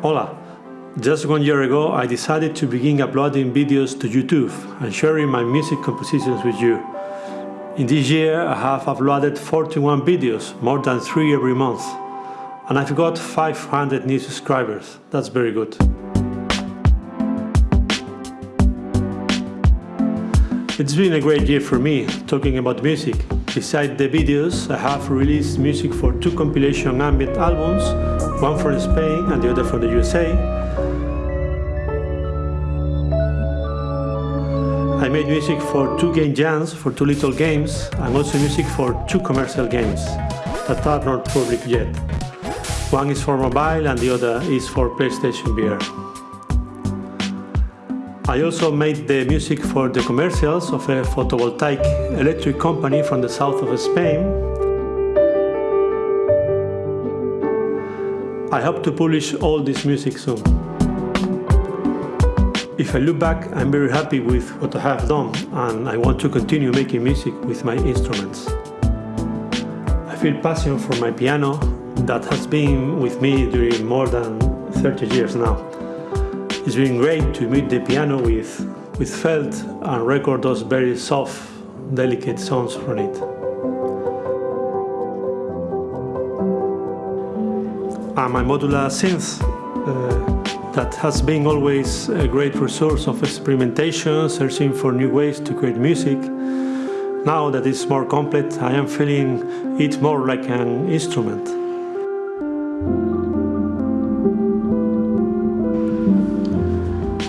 Hola! Just one year ago I decided to begin uploading videos to YouTube and sharing my music compositions with you. In this year I have uploaded 41 videos, more than 3 every month. And I've got 500 new subscribers, that's very good. It's been a great year for me, talking about music. Besides the videos, I have released music for two compilation ambient albums, one from Spain and the other from the USA. I made music for two game jams, for two little games, and also music for two commercial games that are not public yet. One is for mobile and the other is for PlayStation VR. I also made the music for the commercials of a photovoltaic electric company from the south of Spain. I hope to publish all this music soon. If I look back, I'm very happy with what I have done and I want to continue making music with my instruments. I feel passion for my piano that has been with me during more than 30 years now. It's been great to meet the piano with, with felt and record those very soft, delicate sounds from it. And my modular synth uh, that has been always a great resource of experimentation, searching for new ways to create music. Now that it's more complete, I am feeling it more like an instrument.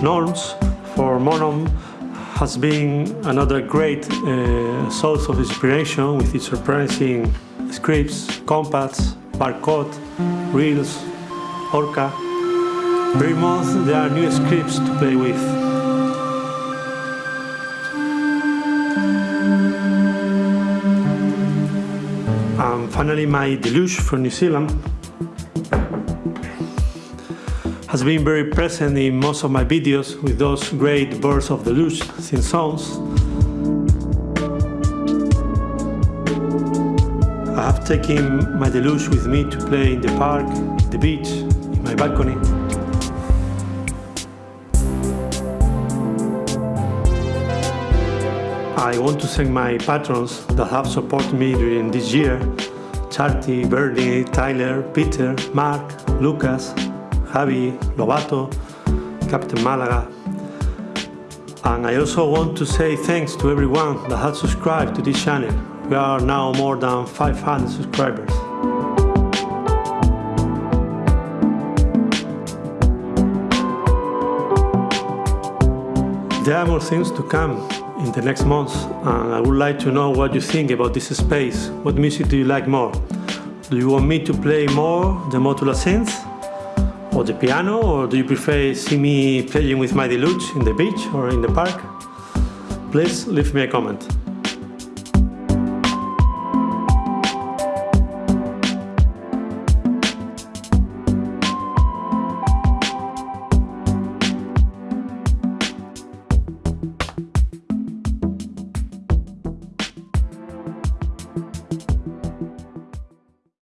Norns for Monome has been another great uh, source of inspiration with its surprising scripts, compacts, barcode, reels, orca. Every month there are new scripts to play with. And finally my Deluge from New Zealand has been very present in most of my videos with those great bursts of deluge synth sounds. I have taken my deluge with me to play in the park, the beach, in my balcony. I want to thank my patrons that have supported me during this year Charity, Bernie, Tyler, Peter, Mark, Lucas, Javi, Lobato, Captain Malaga. And I also want to say thanks to everyone that has subscribed to this channel. We are now more than 500 subscribers. There are more things to come in the next months and I would like to know what you think about this space. What music do you like more? Do you want me to play more the modular synth or the piano or do you prefer see me playing with my deluge in the beach or in the park? Please leave me a comment.